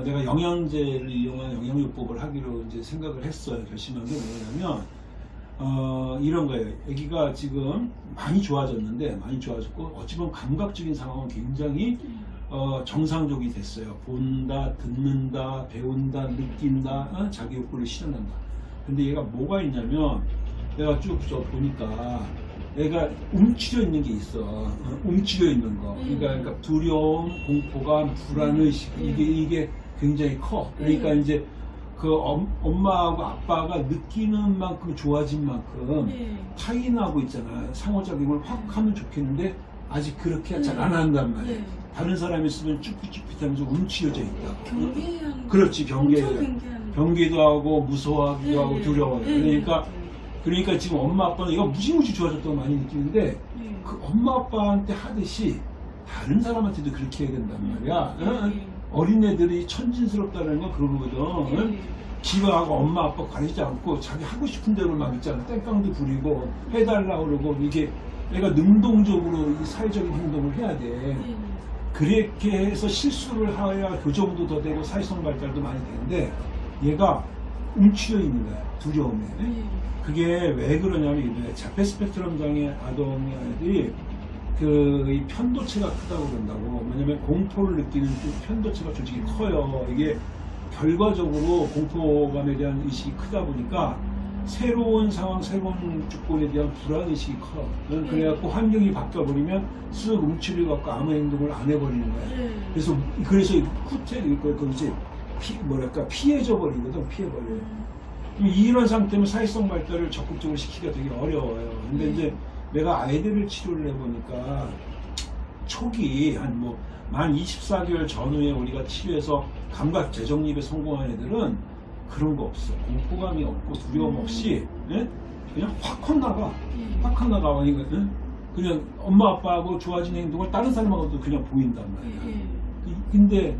내가 영양제를 이용한 영양요법을 하기로 이제 생각을 했어요. 결심한 게 뭐냐면 어, 이런 거예요. 아기가 지금 많이 좋아졌는데 많이 좋아졌고 어찌 보면 감각적인 상황은 굉장히 어, 정상적이 됐어요. 본다, 듣는다, 배운다, 느낀다, 어? 자기 욕구를 실현한다. 근데 얘가 뭐가 있냐면 내가 쭉저 보니까 애가 움츠려 있는 게 있어. 어, 움츠려 있는 거. 그러니까, 그러니까 두려움, 공포감, 불안의식 이게 이게 굉장히 커. 그러니까 네. 이제 그 엄, 엄마하고 아빠가 느끼는 만큼 좋아진 만큼 네. 타인하고 있잖아. 상호작용을 확 하면 좋겠는데 아직 그렇게 네. 잘안 한단 말이야. 네. 다른 사람이 쓰면 쭈삣쭈삣하면서 움츠려져 있다. 경계하는 그렇지, 경계. 엄청 경계하는 경계도 하고 무서워하기도 네, 하고 네. 두려워요. 네, 그러니까 네. 그러니까 지금 엄마 아빠는 이거 무지무지 좋아졌다고 많이 느끼는데 네. 그 엄마 아빠한테 하듯이 다른 사람한테도 그렇게 해야 된단 말이야. 응? 네. 어린애들이 천진스럽다는 건 그런 거거든. 응? 네. 기왕하고 엄마 아빠 가리지 않고 자기 하고 싶은 대로 막 있잖아. 땡깡도 부리고 해달라 그러고 이게 내가 능동적으로 이 사회적인 행동을 해야 돼. 네. 그렇게 해서 실수를 해야 교정도 더 되고 사회성 발달도 많이 되는데 얘가 움츠려 있는 거야. 두려움에. 네. 그게 왜 그러냐면 이래 자폐 스펙트럼 장애 아동의 아이들이 그이 편도체가 크다고 그런다고. 왜냐면 공포를 느끼는 그 편도체가 솔직히 커요. 이게 결과적으로 공포감에 대한 의식이 크다 보니까 새로운 상황 새로운 조건에 대한 불안 의식이 커. 그래갖고 환경이 바뀌어 버리면 쓱 움츠려 갖고 아무 행동을 안 해버리는 거야. 네. 그래서 그래서 후퇴 그 그지 피 뭐랄까 피해져 버리거든 피해버려 이런 상태면 사회성 발달을 적극적으로 시키기가 되게 어려워요. 근데 음. 이제 내가 아이들을 치료를 해보니까 초기 한 뭐 만 24개월 전후에 우리가 치료해서 감각 재정립에 성공한 애들은 그런 거 없어. 공포감이 없고 두려움 없이 예? 그냥 확확 나가. 네. 확확 나가. 이거 예? 그냥 엄마 아빠하고 좋아진 행동을 다른 사람하고도 그냥 보인단 말이야. 네. 이- 근데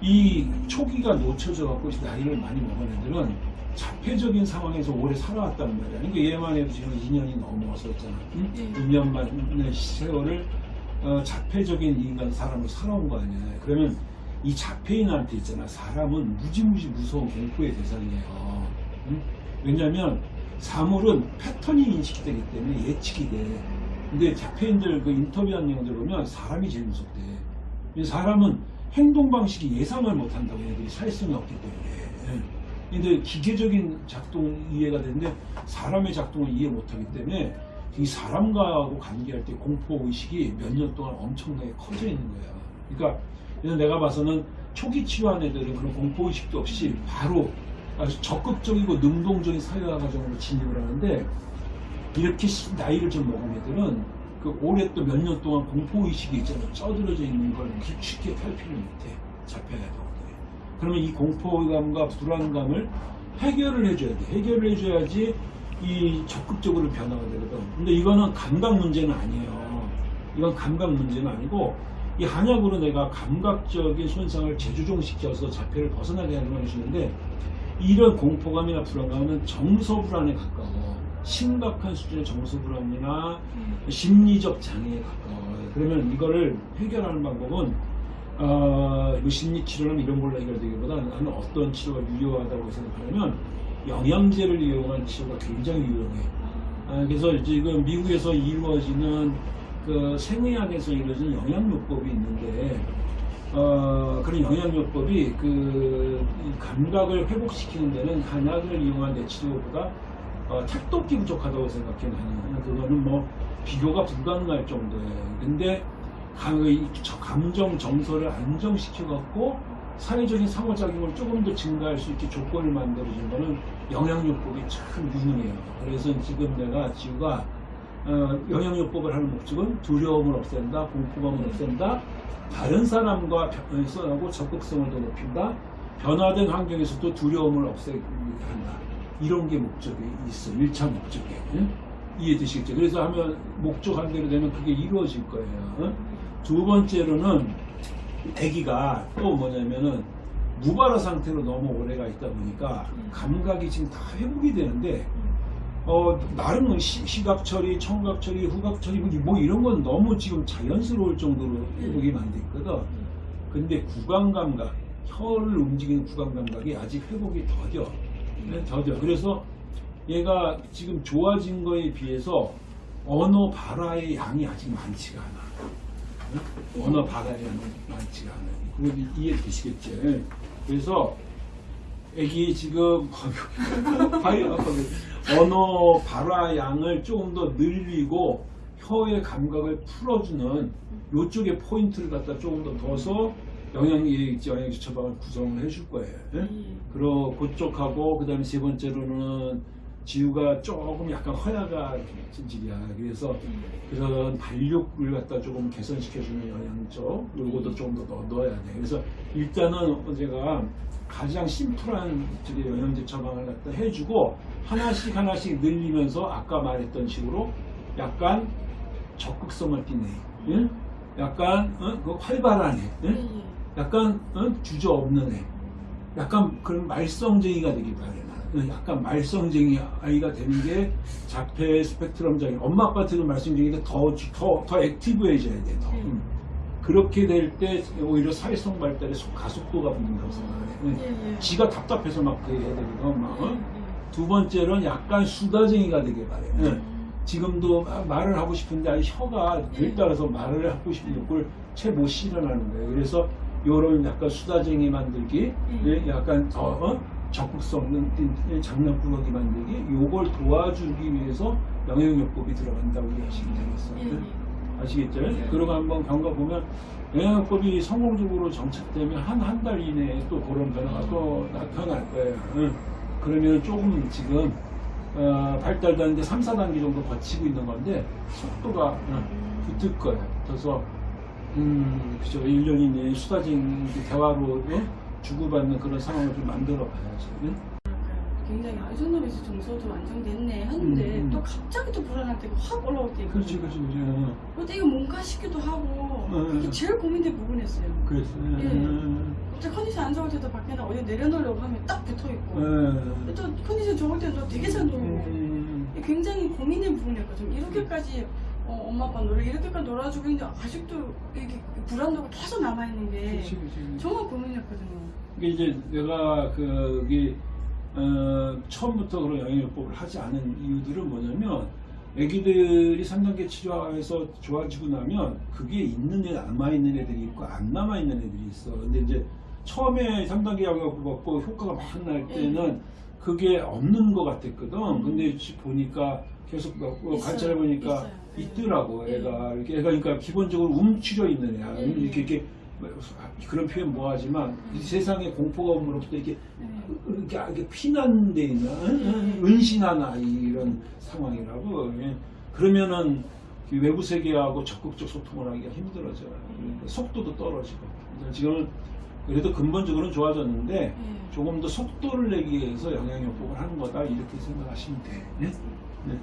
이 초기가 놓쳐져 갖고 나이를 많이 먹은 애들은 자폐적인 상황에서 오래 살아왔단 말이야. 그러니까 얘만 해도 지금 2년이 넘어섰잖아. 응? 네. 2년 만의 세월을 어, 자폐적인 인간 사람으로 살아온 거 아니야. 그러면 이 자폐인한테 있잖아. 사람은 무지무지 무서운 공포의 대상이에요. 응? 왜냐면 사물은 패턴이 인식되기 때문에 예측이 돼. 근데 자폐인들 그 인터뷰한 내용들 보면 사람이 제일 무섭대. 이 사람은 행동 방식이 예상을 못한다고 얘들이 사회성이 없기 때문에. 근데 기계적인 작동 이해가 되는데 사람의 작동을 이해 못하기 때문에 이 사람과하고 관계할 때 공포 의식이 몇 년 동안 엄청나게 커져 있는 거야. 그러니까 내가 봐서는 초기 치료한 애들은 그런 공포 의식도 없이 바로 아주 적극적이고 능동적인 사회화 과정으로 진입을 하는데 이렇게 시- 나이를 좀 먹은 애들은 그 오랫동안 몇년 동안 공포 의식이 있잖아 쩌들어져 있는 걸 쉽게 탈피를 못해 자폐아동들이. 그러면 이 공포감과 불안감을 해결을 해줘야 돼. 해결을 해줘야지 이 적극적으로 변화가 되거든. 근데 이거는 감각 문제는 아니에요. 이건 감각 문제는 아니고 이 한약으로 내가 감각적인 손상을 재조정시켜서 자폐를 벗어나게 하는 걸 해주는데 이런 공포감이나 불안감은 정서 불안에 가까워. 심각한 수준의 정서 불안이나 심리적 장애에 가까워요. 그러면 이거를 해결하는 방법은 어, 뭐 심리 치료는 이런 걸로 해결되기보다 나는 어떤 치료가 유효하다고 생각하냐면 영양제를 이용한 치료가 굉장히 유용해. 아, 그래서 지금 미국에서 이루어지는 그 생의학에서 이루어지는 영양요법이 있는데 어, 그런 영양요법이 그이 감각을 회복시키는 데는 한약을 이용한 뇌치료보다 어, 택도기 부족하다고 생각해 나는 그거는 뭐 비교가 불가능할 정도예요. 근데 감정 정서를 안정시켜 갖고 사회적인 상호작용을 조금 더 증가할 수 있게 조건을 만들어준 거는 영양요법이 참 유능해요. 그래서 지금 내가 지우가 어, 영양요법을 하는 목적은 두려움을 없앤다, 공포감을 없앤다, 다른 사람과 변화하고 적극성을 더 높인다, 변화된 환경에서도 두려움을 없애기 한다. 이런 게 목적이 있어. 1차 목적이. 응? 이해되시겠죠? 그래서 하면 목적한 대로 되면 그게 이루어질 거예요. 응? 두 번째로는 아기가 또 뭐냐면은 무발화 상태로 너무 오래가 있다 보니까 감각이 지금 다 회복이 되는데 어, 나름 시, 시각 처리, 청각 처리, 후각 처리 뭐 이런 건 너무 지금 자연스러울 정도로 회복이 많이 됐거든. 근데 구강 감각, 혀를 움직이는 구강 감각이 아직 회복이 더뎌. 네, 더뎌. 그래서 얘가 지금 좋아진 거에 비해서 언어 발화의 양이 아직 많지가 않아. 응? 언어 양이 많지가 않아. 그거 이해 되시겠죠? 예. 그래서 애기 지금 바이오 언어 발화 양을 조금 더 늘리고 혀의 감각을 풀어주는 요쪽에 포인트를 갖다 조금 더 둬서 영양제 영양제 처방을 구성을 해줄 거예요. 예? 예. 그리고 그쪽하고 그 다음에 세 번째로는 지우가 조금 약간 허야가 진질이야. 그래서 그런 발육을 갖다 조금 개선시켜주는 영양적 요것도 조금 더 넣- 넣어야 돼. 그래서 일단은 제가 가장 심플한 저기 영양제 처방을 갖다 해주고 하나씩 하나씩 늘리면서 아까 말했던 식으로 약간 적극성을 띠네. 응? 약간 어? 그 활발한 애. 예, 응? 예. 약간 어? 주저 없는 애. 약간 그런 말썽쟁이가 되길 바래. 나는. 약간 말썽쟁이 아이가 되는 게 자폐 스펙트럼 장애. 엄마 아빠한테는 말썽쟁이인데 더, 주- 더, 더 액티브해져야 돼. 더. 네. 음. 그렇게 될 때 오히려 사회성 발달에 속- 가속도가 붙는다고 생각해. 응. 예, 예. 지가 답답해서 막 그래 해야 되거든. 막, 어? 예, 두 번째로는 약간 수다쟁이가 되길 바래. 응. 예. 지금도 막 말을 하고 싶은데 아니 혀가 네. 들따라서 말을 하고 싶은 욕을 채 못 실현하는 거예요. 그래서 요런 약간 수다쟁이 만들기, 음. 예, 약간 더 어? 적극성 있는 장난꾸러기 만들기, 요걸 도와주기 위해서 영양요법이 들어간다고 이해하시면 되겠어요. 예, 예. 아시겠죠? 네. 그러고 한번 경과 보면 영양요법이 성공적으로 정착되면 한 한 달 이내에 또 그런 변화가 또 나타날 거예요. 응. 그러면 조금 지금 어, 발달되는데 3, 4단계 정도 거치고 있는 건데 속도가 응, 붙을 거예요. 그래서 음, 그죠. 1년 이내에 수다쟁이 대화로 응? 주고받는 그런 상황을 좀 만들어 봐야죠. 응? 굉장히 아이소노미스 정서도 안정됐네 하는데 음, 음. 또 갑자기 또 불안할 때가 확 올라올 때 그렇지. 그렇지, 그렇지. 응. 그때 이거 뭔가 싶기도 하고 음. 이게 제일 고민된 부분이었어요. 응, 예. 응, 갑자기 컨디션 안 좋을 때도 밖에 나 어디 내려놓으려고 하면 딱 붙어 있고 응. 또 컨디션 좋을 때도 되게 잘 놀고 음, 굉장히 고민된 부분이었거든요. 이렇게까지 어, 엄마 아빠 노래 이렇게까지 놀아주고 있는데 아직도 이게 불안도가 계속 남아 있는 게 그렇지, 그렇지. 정말 고민이었거든요. 이게 이제 내가 그기 어, 처음부터 그런 영양요법을 하지 않은 이유들은 뭐냐면 애기들이 3단계 치료해서 좋아지고 나면 그게 있는 애 남아있는 애들이 있고 안 남아있는 애들이 있어 근데 이제 처음에 3단계 약을 먹고 효과가 막 날 때는 그게 없는 것 같았거든 근데 보니까 계속 먹고 있어요. 관찰해 보니까. 네. 있더라고 네. 애가 이렇게 애가 그러니까 기본적으로 움츠려 있는 애야 네. 이렇게 이렇게 뭐, 그런 표현 뭐하지만 이 세상에 공포가 오므로부터 이렇게 네. 이렇게, 이렇게 피난데 있는 은- 은신한 아이 이런 상황이라고 예. 그러면은 그 외부 세계하고 적극적 소통을 하기가 힘들어져요. 그러니까 속도도 떨어지고 지금은 그래도 근본적으로는 좋아졌는데 네. 조금 더 속도를 내기 위해서 영양요법을 하는 거다 이렇게 생각하시면 돼. 예?